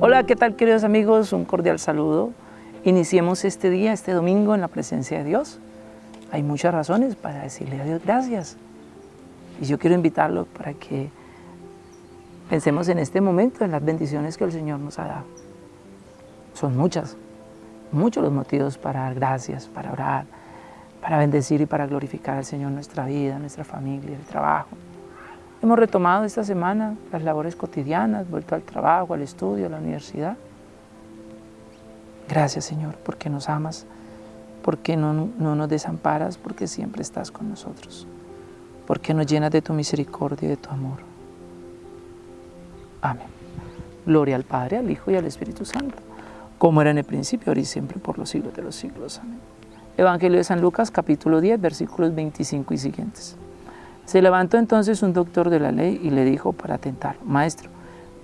Hola, ¿qué tal queridos amigos? Un cordial saludo. Iniciemos este día, este domingo en la presencia de Dios. Hay muchas razones para decirle a Dios gracias. Y yo quiero invitarlo para que pensemos en este momento en las bendiciones que el Señor nos ha dado. Son muchas, muchos los motivos para dar gracias, para orar, para bendecir y para glorificar al Señor nuestra vida, nuestra familia, el trabajo. Hemos retomado esta semana las labores cotidianas, vuelto al trabajo, al estudio, a la universidad. Gracias Señor, porque nos amas, porque no, no nos desamparas, porque siempre estás con nosotros, porque nos llenas de tu misericordia y de tu amor. Amén. Gloria al Padre, al Hijo y al Espíritu Santo, como era en el principio, ahora y siempre, por los siglos de los siglos. Amén. Evangelio de San Lucas, capítulo 10, versículos 25 y siguientes. Se levantó entonces un doctor de la ley y le dijo para tentar, Maestro,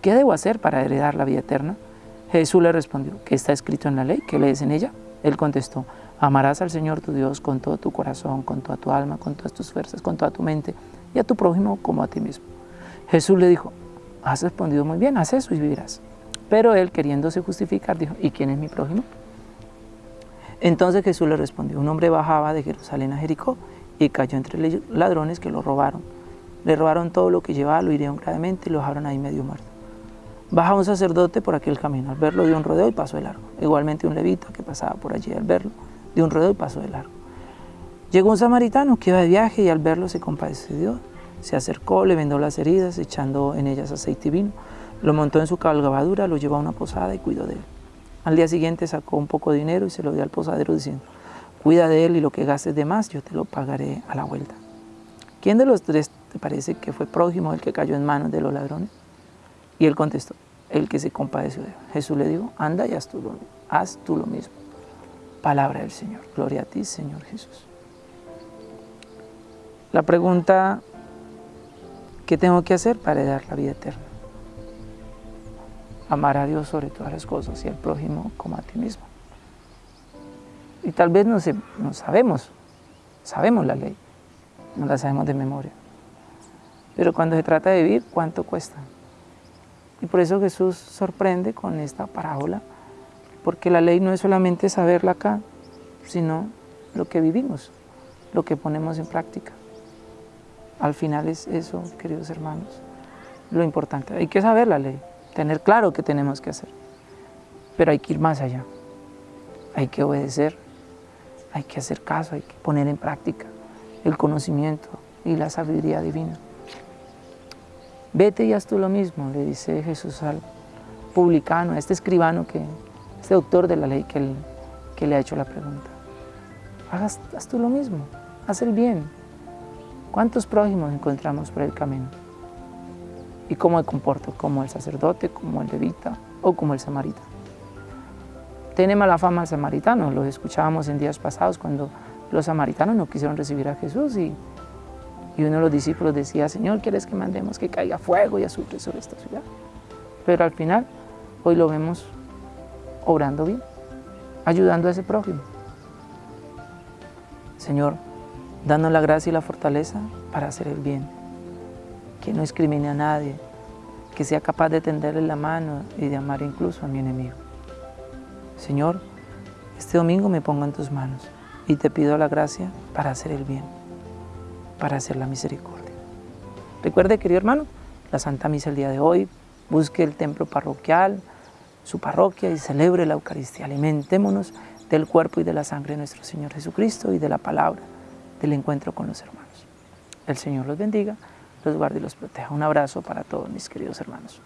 ¿qué debo hacer para heredar la vida eterna? Jesús le respondió, ¿qué está escrito en la ley? ¿Qué lees en ella? Él contestó, amarás al Señor tu Dios con todo tu corazón, con toda tu alma, con todas tus fuerzas, con toda tu mente, y a tu prójimo como a ti mismo. Jesús le dijo, has respondido muy bien, haz eso y vivirás. Pero él, queriéndose justificar, dijo, ¿y quién es mi prójimo? Entonces Jesús le respondió, un hombre bajaba de Jerusalén a Jericó y cayó entre ladrones que lo robaron. Le robaron todo lo que llevaba, lo hirieron gravemente y lo dejaron ahí medio muerto. Baja un sacerdote por aquel camino, al verlo dio un rodeo y pasó de largo. Igualmente un levita que pasaba por allí al verlo, dio un rodeo y pasó de largo. Llegó un samaritano que iba de viaje y al verlo se compadeció. Se acercó, le vendó las heridas, echando en ellas aceite y vino. Lo montó en su cabalgadura, lo llevó a una posada y cuidó de él. Al día siguiente sacó un poco de dinero y se lo dio al posadero diciendo, cuida de él y lo que gastes de más yo te lo pagaré a la vuelta. ¿Quién de los tres te parece que fue prójimo el que cayó en manos de los ladrones? Y él contestó, el que se compadeció de él. Jesús le dijo, anda y haz tú, lo, haz tú lo mismo. Palabra del Señor. Gloria a ti, Señor Jesús. La pregunta, ¿qué tengo que hacer para dar la vida eterna? amar a Dios sobre todas las cosas y al prójimo como a ti mismo. Y tal vez no, no sabemos, sabemos la ley, no la sabemos de memoria. Pero cuando se trata de vivir, ¿cuánto cuesta? Y por eso Jesús sorprende con esta parábola, porque la ley no es solamente saberla acá, sino lo que vivimos, lo que ponemos en práctica. Al final es eso, queridos hermanos, lo importante. Hay que saber la ley, tener claro qué tenemos que hacer. Pero hay que ir más allá. Hay que obedecer, hay que hacer caso, hay que poner en práctica el conocimiento y la sabiduría divina. Vete y haz tú lo mismo, le dice Jesús al publicano, a este escribano, que, este doctor de la ley que, le ha hecho la pregunta. Haz, haz tú lo mismo, haz el bien. ¿Cuántos prójimos encontramos por el camino? y cómo me comporto, como el sacerdote, como el levita o como el samaritano. Tiene mala fama el samaritano, lo escuchábamos en días pasados cuando los samaritanos no quisieron recibir a Jesús y, y uno de los discípulos decía, Señor, ¿quieres que mandemos que caiga fuego y azufre sobre esta ciudad? Pero al final, hoy lo vemos obrando bien, ayudando a ese prójimo. Señor, danos la gracia y la fortaleza para hacer el bien que no discrimine a nadie, que sea capaz de tenderle la mano y de amar incluso a mi enemigo. Señor, este domingo me pongo en tus manos y te pido la gracia para hacer el bien, para hacer la misericordia. Recuerde, querido hermano, la Santa Misa el día de hoy, busque el templo parroquial, su parroquia y celebre la Eucaristía. Alimentémonos del cuerpo y de la sangre de nuestro Señor Jesucristo y de la palabra del encuentro con los hermanos. El Señor los bendiga los guarde y los proteja. Un abrazo para todos mis queridos hermanos.